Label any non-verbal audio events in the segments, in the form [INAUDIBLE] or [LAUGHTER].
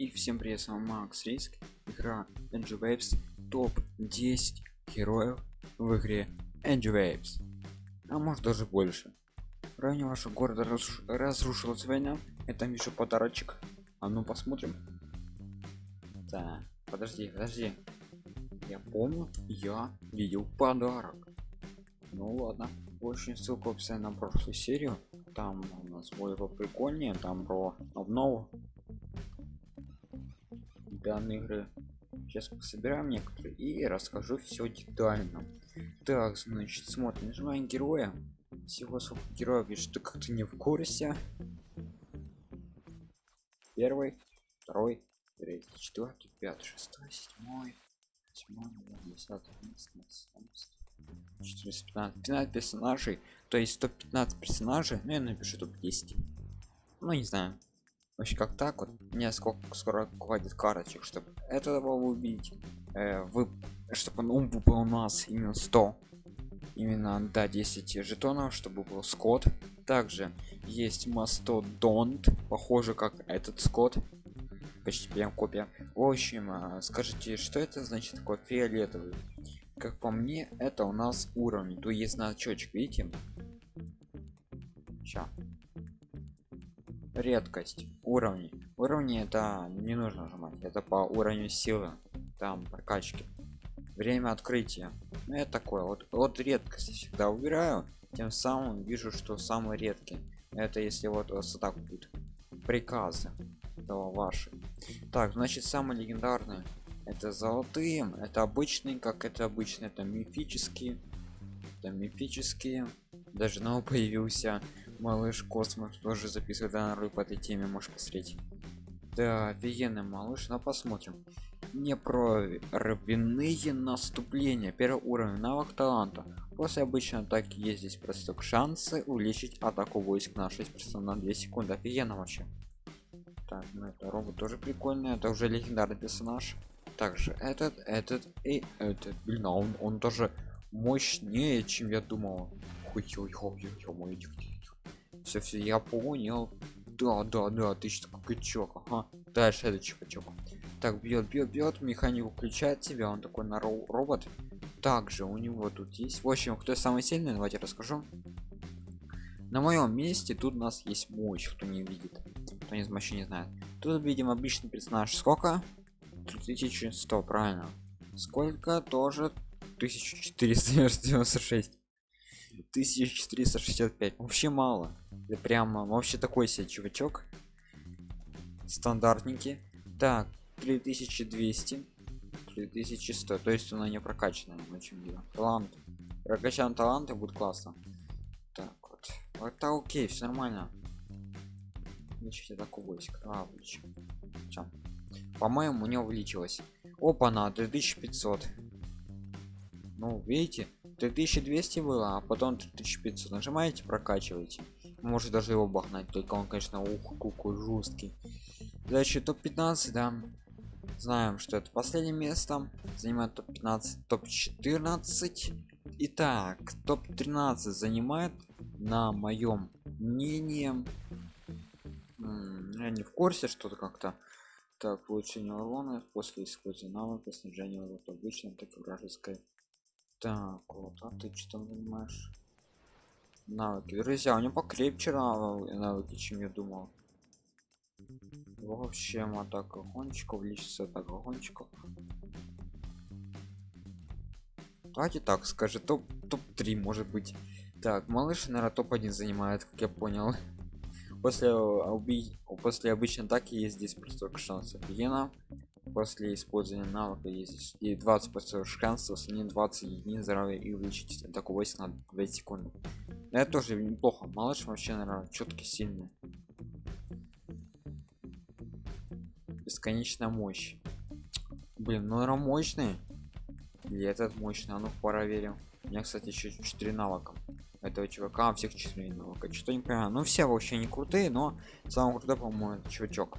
И всем привет, с вами Макс Риск. Игра Engine Waves топ 10 героев в игре Engine Waves. А может даже больше. В районе вашего города разруш... разрушилась война. Это еще подарочек. А ну посмотрим. Да, подожди, подожди. Я помню, я видел подарок. Ну ладно. Очень ссылку в описании на прошлую серию. Там у нас будет поприкольнее, там про обнову данной игры. Сейчас пособираем некоторые и расскажу все детально. Так значит смотрим. Нажимаем героя. Всего сколько героев и что как-то не в курсе. Первый второй третий четвертый пятый шестой седьмой восьмой десятый одиннадцатый 415 15 персонажей то есть 115 персонажей ну я напишу топ 10 ну не знаю. Вообще как так вот мне сколько скоро хватит карточек чтобы этого убить. Э, вы чтобы он был у нас именно 100 именно до да, 10 жетонов чтобы был скот. Также есть мастодонт похоже как этот скот. Почти прям копия. В общем э, скажите что это значит такой фиолетовый? Как по мне это у нас уровень то есть значочек видите? Сейчас редкость. Уровни уровни это не нужно нажимать это по уровню силы там прокачки. Время открытия. Ну, это такое вот вот редкость всегда убираю тем самым вижу что самый редкий. Это если вот вас так будет приказы то ваши. Так значит самый легендарный это золотые это обычные как это обычно это мифические это мифические. Даже новый появился малыш космос тоже записывает данную по этой теме можешь посмотреть да офигенный малыш но посмотрим. Не про равенные наступления. Первый уровень навык таланта. После обычной атаки есть. Здесь просто шансы увеличить атаку войск на 6 на 2 секунды. Офигенно вообще. Так ну это робот тоже прикольный. Это уже легендарный персонаж. Также этот этот и этот. Блин а он он тоже мощнее чем я думал. Ой, ой, ой, ой все все я понял да да да ты что качок ага. Дальше это чувачок так бьет бьет бьет механику включает тебя он такой на робот. Также у него тут есть в общем кто самый сильный давайте расскажу. На моем месте тут у нас есть мощь кто не видит кто не вообще не знает. Тут видим обычный персонаж. Сколько? 3100 правильно. Сколько тоже? 1496 1465 вообще мало это прямо вообще такой себе чувачок. Стандартненький. Так 3200 3100 то есть она не прокачана очень дело. Талант. Прокачан таланты будет классно. Так вот. Это окей все нормально. Значит атаку войск. А, по-моему не увеличилось. Опа на 2500 ну видите 3200 было а потом 3500 нажимаете прокачиваете может даже его бахнать только он конечно ух какой жесткий. Дальше топ 15 да. Знаем что это последнее место. Занимает топ 15 топ 14 итак топ 13 занимает на моем мнении я не в курсе что-то как-то так улучшение урона после использования навыка снижения урона обычно так и вражеской. Так вот а ты что там занимаешь навыки. Друзья у него покрепче навыки чем я думал. Вообще атака гонщиков увеличится атака гонщиков. Давайте так скажи топ топ 3 может быть. Так малыш наверное топ 1 занимает как я понял. [LAUGHS] После убить после обычной атаки есть здесь просто шанс офигенно после использования навыка есть и 20 процентов шансов не 20 единиц здоровья и увеличить атаку войск на 2 секунды. Это тоже неплохо. Малыш вообще наверное четкий сильный. Бесконечная мощь. Блин ну наверное мощный. Или этот мощный а ну проверим. У меня кстати еще 4 навыка. Этого чувака всех 4 навыка. Что не понимаю. Ну все вообще не крутые но самый крутой по-моему чувачок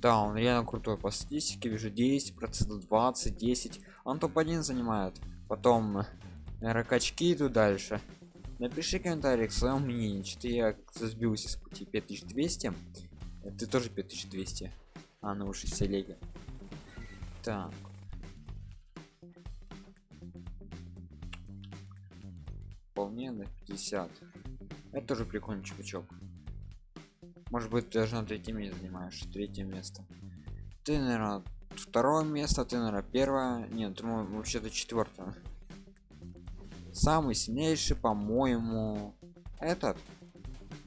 да он реально крутой по статистике вижу 10 процентов 20 10 он топ-1 занимает. Потом [LAUGHS] ракачки идут дальше. Напиши комментарий к своему мнению. Что я сбился с пути. 5200 Э, ты тоже 5200 а ну уж телеги так. Вполне на 50 это тоже прикольный чувачок может быть даже на третьем месте занимаешь третье место. Ты наверное второе место ты наверное первое. Нет вообще-то четвертое. Самый сильнейший по-моему этот?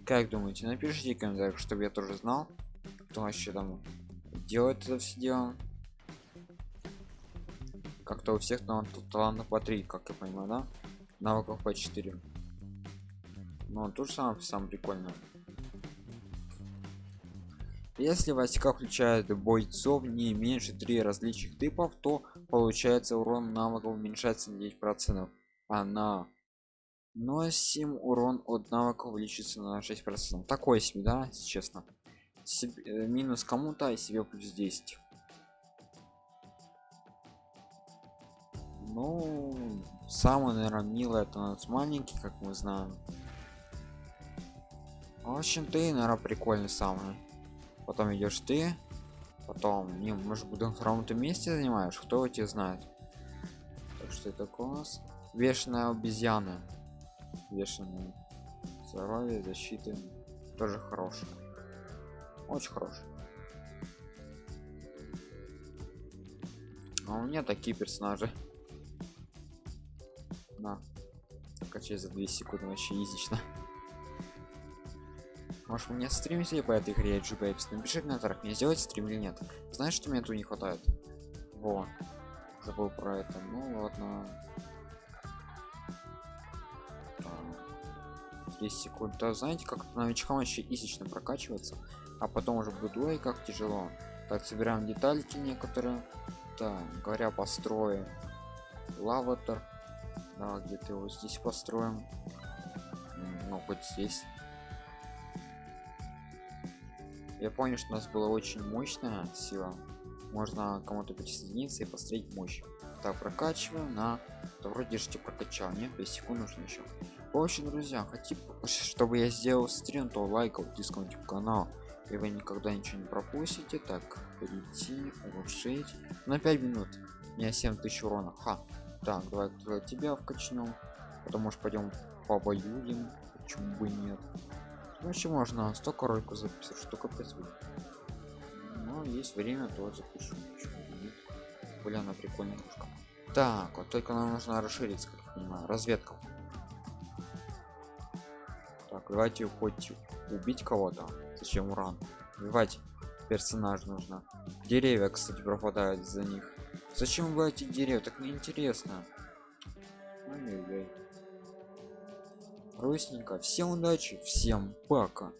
Как думаете напишите в комментариях чтобы я тоже знал кто вообще там делает это все дело. Как-то у всех талантов талантов по 3 как я понимаю да? Навыков по 4 но ну, тоже самое самое прикольное если войска включают бойцов не меньше 3 различных типов то получается урон навыков уменьшается на 9 процентов. А на носим урон от навыка увеличится на 6 процентов. Такой себе да честно. Себе, э, минус кому-то и себе плюс 10 ну самый наверное милый это у нас маленький как мы знаем. В общем ты наверное прикольный самый потом идешь ты потом не может на втором ты месте занимаешь кто тебе знает? Так что это нас вешаная обезьяна вешаная здоровье защиты. Тоже хорошая очень хороший а у меня такие персонажи. На. Качай за 2 секунды вообще изично может мне стримите по этой игре GBapes напиши в комментариях мне сделать стрим или нет. Знаешь что мне тут не хватает? Во. Забыл про это. Ну ладно. 10 секунд. Да знаете как новичкам вообще изично прокачиваться а потом уже будет ой как тяжело. Так собираем детальки некоторые. Да говоря построим лаватор. Да где-то его здесь построим. Ну хоть здесь я понял что у нас была очень мощная сила. Можно кому-то присоединиться и построить мощь. Так прокачиваем на то вроде же прокачал. Нет 5 секунд нужно еще в общем друзья хотите [LAUGHS] чтобы я сделал стрим то лайков дисконтик канал и вы никогда ничего не пропустите. Так перейти улучшить. На 5 минут. У меня 7000 урона. Ха. Так давай тебя вкачнем потому что пойдем побоюем почему бы нет вообще можно столько роликов записать что капец но есть время то запишу. Бля на прикольная кружка так вот только нам нужно расшириться как я понимаю. Разведка. Так давайте хоть убить кого-то. Зачем уран? Убивать персонаж нужно. Деревья кстати пропадают за них. Зачем вы эти деревья? Так неинтересно Русненько всем удачи всем пока